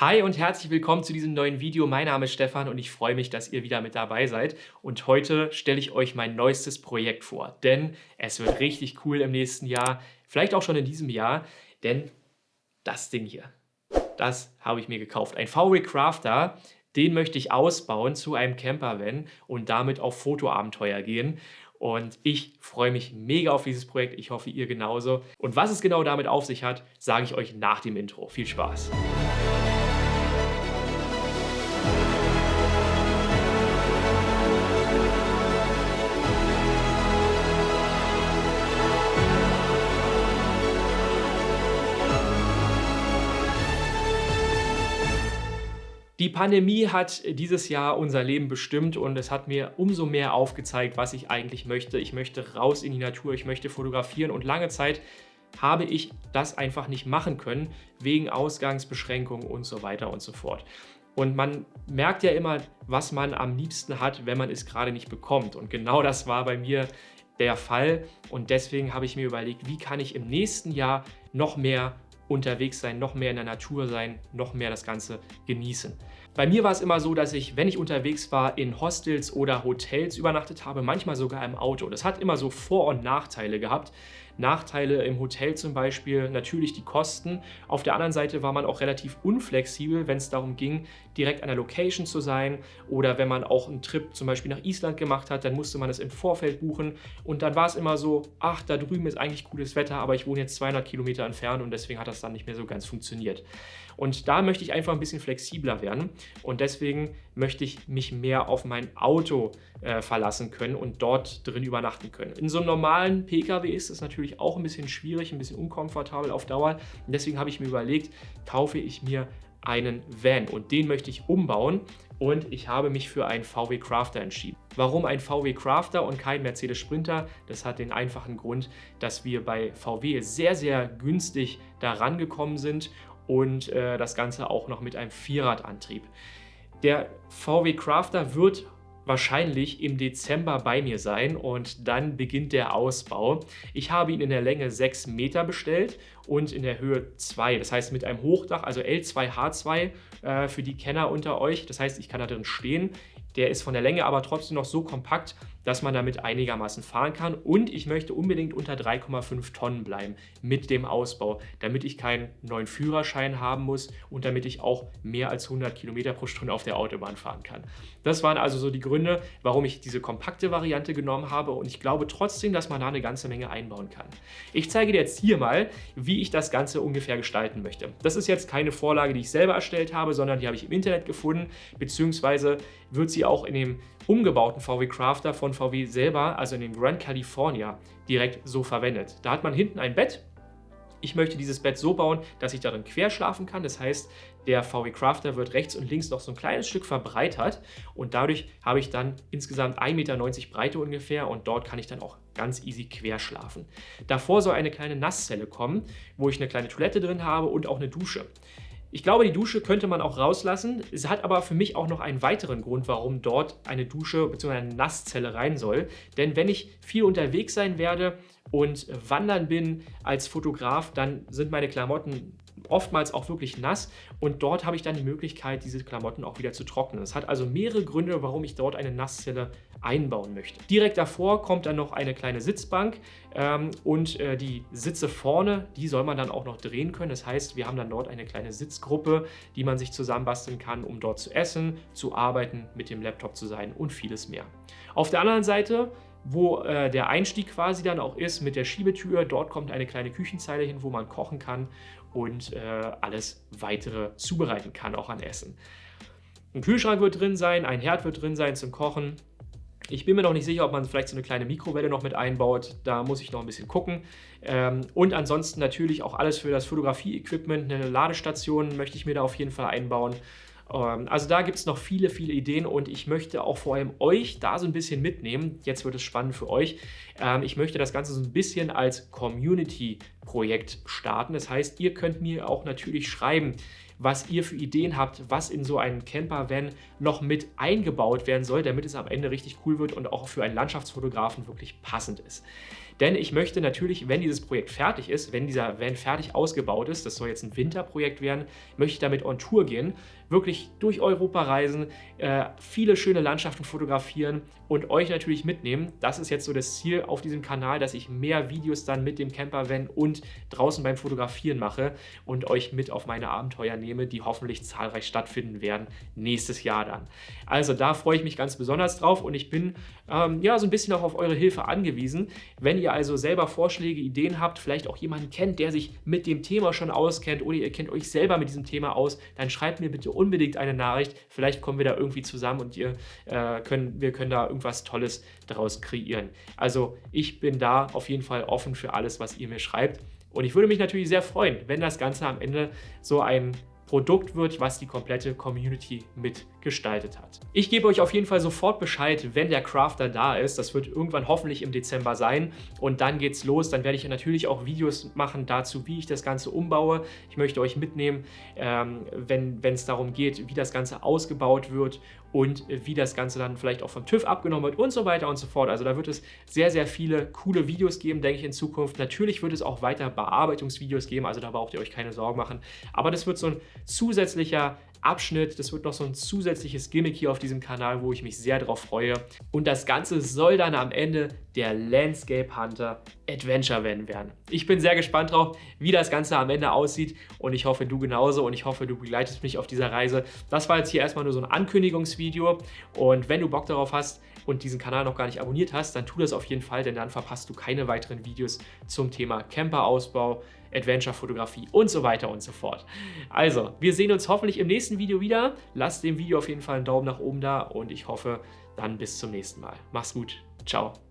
Hi und herzlich willkommen zu diesem neuen Video. Mein Name ist Stefan und ich freue mich, dass ihr wieder mit dabei seid. Und heute stelle ich euch mein neuestes Projekt vor, denn es wird richtig cool im nächsten Jahr, vielleicht auch schon in diesem Jahr, denn das Ding hier, das habe ich mir gekauft. Ein VW Crafter, den möchte ich ausbauen zu einem Campervan und damit auf Fotoabenteuer gehen. Und ich freue mich mega auf dieses Projekt. Ich hoffe, ihr genauso. Und was es genau damit auf sich hat, sage ich euch nach dem Intro. Viel Spaß! Die Pandemie hat dieses Jahr unser Leben bestimmt und es hat mir umso mehr aufgezeigt, was ich eigentlich möchte. Ich möchte raus in die Natur, ich möchte fotografieren und lange Zeit habe ich das einfach nicht machen können, wegen Ausgangsbeschränkungen und so weiter und so fort. Und man merkt ja immer, was man am liebsten hat, wenn man es gerade nicht bekommt. Und genau das war bei mir der Fall. Und deswegen habe ich mir überlegt, wie kann ich im nächsten Jahr noch mehr unterwegs sein, noch mehr in der Natur sein, noch mehr das Ganze genießen. Bei mir war es immer so, dass ich, wenn ich unterwegs war, in Hostels oder Hotels übernachtet habe, manchmal sogar im Auto. Das hat immer so Vor- und Nachteile gehabt. Nachteile im Hotel zum Beispiel natürlich die Kosten. Auf der anderen Seite war man auch relativ unflexibel, wenn es darum ging, direkt an der Location zu sein oder wenn man auch einen Trip zum Beispiel nach Island gemacht hat, dann musste man es im Vorfeld buchen und dann war es immer so, ach, da drüben ist eigentlich gutes Wetter, aber ich wohne jetzt 200 Kilometer entfernt und deswegen hat das dann nicht mehr so ganz funktioniert. Und da möchte ich einfach ein bisschen flexibler werden und deswegen möchte ich mich mehr auf mein Auto äh, verlassen können und dort drin übernachten können. In so einem normalen Pkw ist es natürlich auch ein bisschen schwierig, ein bisschen unkomfortabel auf Dauer und deswegen habe ich mir überlegt, kaufe ich mir einen Van und den möchte ich umbauen und ich habe mich für einen VW Crafter entschieden. Warum ein VW Crafter und kein Mercedes Sprinter? Das hat den einfachen Grund, dass wir bei VW sehr, sehr günstig da rangekommen sind und äh, das Ganze auch noch mit einem Vierradantrieb. Der VW Crafter wird wahrscheinlich im Dezember bei mir sein und dann beginnt der Ausbau. Ich habe ihn in der Länge 6 Meter bestellt und in der Höhe 2. Das heißt mit einem Hochdach, also L2H2 äh, für die Kenner unter euch. Das heißt, ich kann da drin stehen. Der ist von der Länge aber trotzdem noch so kompakt, dass man damit einigermaßen fahren kann. Und ich möchte unbedingt unter 3,5 Tonnen bleiben mit dem Ausbau, damit ich keinen neuen Führerschein haben muss und damit ich auch mehr als 100 Kilometer pro Stunde auf der Autobahn fahren kann. Das waren also so die Gründe, warum ich diese kompakte Variante genommen habe und ich glaube trotzdem, dass man da eine ganze Menge einbauen kann. Ich zeige dir jetzt hier mal, wie ich das Ganze ungefähr gestalten möchte. Das ist jetzt keine Vorlage, die ich selber erstellt habe, sondern die habe ich im Internet gefunden, beziehungsweise wird sie auch in dem umgebauten VW Crafter von VW selber, also in dem Grand California, direkt so verwendet. Da hat man hinten ein Bett. Ich möchte dieses Bett so bauen, dass ich darin quer schlafen kann. Das heißt, der VW Crafter wird rechts und links noch so ein kleines Stück verbreitert und dadurch habe ich dann insgesamt 1,90 Meter Breite ungefähr und dort kann ich dann auch ganz easy quer schlafen. Davor soll eine kleine Nasszelle kommen, wo ich eine kleine Toilette drin habe und auch eine Dusche. Ich glaube, die Dusche könnte man auch rauslassen. Es hat aber für mich auch noch einen weiteren Grund, warum dort eine Dusche bzw. eine Nasszelle rein soll. Denn wenn ich viel unterwegs sein werde und wandern bin als Fotograf, dann sind meine Klamotten oftmals auch wirklich nass und dort habe ich dann die Möglichkeit, diese Klamotten auch wieder zu trocknen. Es hat also mehrere Gründe, warum ich dort eine Nasszelle einbauen möchte. Direkt davor kommt dann noch eine kleine Sitzbank ähm, und äh, die Sitze vorne, die soll man dann auch noch drehen können. Das heißt, wir haben dann dort eine kleine Sitzgruppe, die man sich zusammenbasteln kann, um dort zu essen, zu arbeiten, mit dem Laptop zu sein und vieles mehr. Auf der anderen Seite wo äh, der Einstieg quasi dann auch ist mit der Schiebetür. Dort kommt eine kleine Küchenzeile hin, wo man kochen kann und äh, alles weitere zubereiten kann, auch an Essen. Ein Kühlschrank wird drin sein, ein Herd wird drin sein zum Kochen. Ich bin mir noch nicht sicher, ob man vielleicht so eine kleine Mikrowelle noch mit einbaut. Da muss ich noch ein bisschen gucken. Ähm, und ansonsten natürlich auch alles für das Fotografie-Equipment. Eine Ladestation möchte ich mir da auf jeden Fall einbauen. Ähm, also da gibt es noch viele, viele Ideen und ich möchte auch vor allem euch da so ein bisschen mitnehmen. Jetzt wird es spannend für euch. Ähm, ich möchte das Ganze so ein bisschen als Community-Projekt starten. Das heißt, ihr könnt mir auch natürlich schreiben, was ihr für Ideen habt, was in so einen Camper-Van noch mit eingebaut werden soll, damit es am Ende richtig cool wird und auch für einen Landschaftsfotografen wirklich passend ist. Denn ich möchte natürlich, wenn dieses Projekt fertig ist, wenn dieser Van fertig ausgebaut ist, das soll jetzt ein Winterprojekt werden, möchte ich damit on Tour gehen, wirklich durch Europa reisen, äh, viele schöne Landschaften fotografieren und euch natürlich mitnehmen. Das ist jetzt so das Ziel auf diesem Kanal, dass ich mehr Videos dann mit dem Campervan draußen beim Fotografieren mache und euch mit auf meine Abenteuer nehme, die hoffentlich zahlreich stattfinden werden nächstes Jahr dann. Also da freue ich mich ganz besonders drauf und ich bin ähm, ja so ein bisschen auch auf eure Hilfe angewiesen. Wenn ihr also selber Vorschläge, Ideen habt, vielleicht auch jemanden kennt, der sich mit dem Thema schon auskennt oder ihr kennt euch selber mit diesem Thema aus, dann schreibt mir bitte unbedingt eine Nachricht. Vielleicht kommen wir da irgendwie zusammen und ihr, äh, können, wir können da irgendwas Tolles daraus kreieren. Also ich bin da auf jeden Fall offen für alles, was ihr mir schreibt. Und ich würde mich natürlich sehr freuen, wenn das Ganze am Ende so ein Produkt wird, was die komplette Community mitgestaltet hat. Ich gebe euch auf jeden Fall sofort Bescheid, wenn der Crafter da ist. Das wird irgendwann hoffentlich im Dezember sein und dann geht's los. Dann werde ich natürlich auch Videos machen dazu, wie ich das Ganze umbaue. Ich möchte euch mitnehmen, ähm, wenn es darum geht, wie das Ganze ausgebaut wird und wie das Ganze dann vielleicht auch vom TÜV abgenommen wird und so weiter und so fort. Also da wird es sehr, sehr viele coole Videos geben, denke ich, in Zukunft. Natürlich wird es auch weiter Bearbeitungsvideos geben, also da braucht ihr euch keine Sorgen machen. Aber das wird so ein zusätzlicher Abschnitt. Das wird noch so ein zusätzliches Gimmick hier auf diesem Kanal, wo ich mich sehr drauf freue. Und das Ganze soll dann am Ende der Landscape Hunter Adventure Van werden. Ich bin sehr gespannt drauf, wie das Ganze am Ende aussieht und ich hoffe, du genauso und ich hoffe, du begleitest mich auf dieser Reise. Das war jetzt hier erstmal nur so ein Ankündigungsvideo und wenn du Bock darauf hast und diesen Kanal noch gar nicht abonniert hast, dann tu das auf jeden Fall, denn dann verpasst du keine weiteren Videos zum Thema Camperausbau, Adventure-Fotografie und so weiter und so fort. Also, wir sehen uns hoffentlich im nächsten Video wieder. Lasst dem Video auf jeden Fall einen Daumen nach oben da und ich hoffe, dann bis zum nächsten Mal. Mach's gut. Ciao.